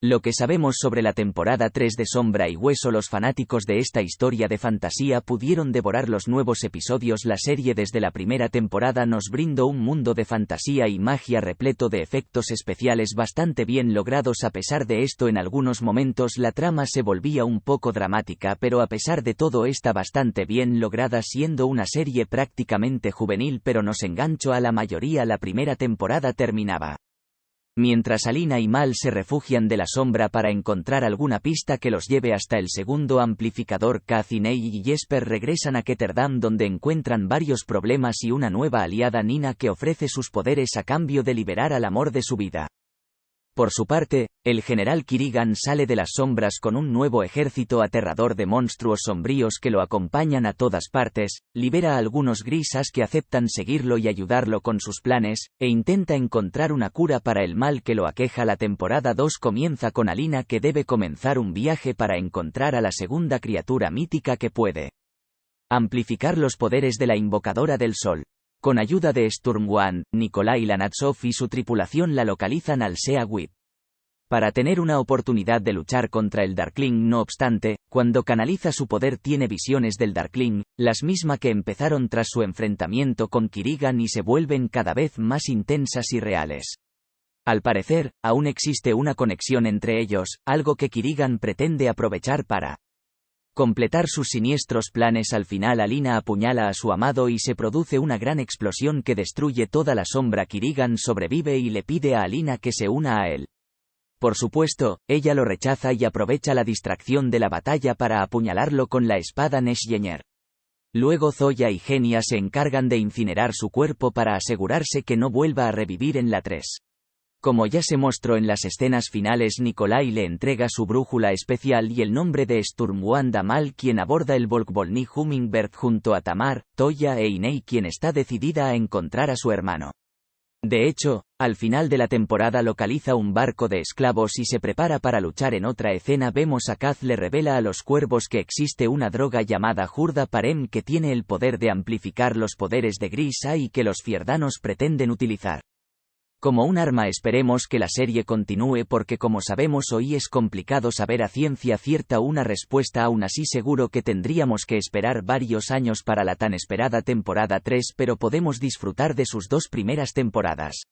Lo que sabemos sobre la temporada 3 de Sombra y Hueso los fanáticos de esta historia de fantasía pudieron devorar los nuevos episodios la serie desde la primera temporada nos brindó un mundo de fantasía y magia repleto de efectos especiales bastante bien logrados a pesar de esto en algunos momentos la trama se volvía un poco dramática pero a pesar de todo está bastante bien lograda siendo una serie prácticamente juvenil pero nos enganchó a la mayoría la primera temporada terminaba. Mientras Alina y Mal se refugian de la sombra para encontrar alguna pista que los lleve hasta el segundo amplificador, Cathy, y Jesper regresan a Ketterdam donde encuentran varios problemas y una nueva aliada Nina que ofrece sus poderes a cambio de liberar al amor de su vida. Por su parte, el general Kirigan sale de las sombras con un nuevo ejército aterrador de monstruos sombríos que lo acompañan a todas partes, libera a algunos grisas que aceptan seguirlo y ayudarlo con sus planes, e intenta encontrar una cura para el mal que lo aqueja. La temporada 2 comienza con Alina que debe comenzar un viaje para encontrar a la segunda criatura mítica que puede amplificar los poderes de la invocadora del sol. Con ayuda de Sturmwan, Nikolai Lanatsov y su tripulación la localizan al Sea Whip. Para tener una oportunidad de luchar contra el Darkling no obstante, cuando canaliza su poder tiene visiones del Darkling, las mismas que empezaron tras su enfrentamiento con Kirigan y se vuelven cada vez más intensas y reales. Al parecer, aún existe una conexión entre ellos, algo que Kirigan pretende aprovechar para completar sus siniestros planes al final Alina apuñala a su amado y se produce una gran explosión que destruye toda la sombra Kirigan sobrevive y le pide a Alina que se una a él. Por supuesto, ella lo rechaza y aprovecha la distracción de la batalla para apuñalarlo con la espada Neshyener. Luego Zoya y Genia se encargan de incinerar su cuerpo para asegurarse que no vuelva a revivir en la 3. Como ya se mostró en las escenas finales Nikolai le entrega su brújula especial y el nombre de Sturmwanda Mal quien aborda el Volkvolny Hummingbird junto a Tamar, Toya e Inei quien está decidida a encontrar a su hermano. De hecho, al final de la temporada localiza un barco de esclavos y se prepara para luchar en otra escena vemos a Kaz le revela a los cuervos que existe una droga llamada Jurda Parem que tiene el poder de amplificar los poderes de Grisa y que los fierdanos pretenden utilizar. Como un arma esperemos que la serie continúe porque como sabemos hoy es complicado saber a ciencia cierta una respuesta aún así seguro que tendríamos que esperar varios años para la tan esperada temporada 3 pero podemos disfrutar de sus dos primeras temporadas.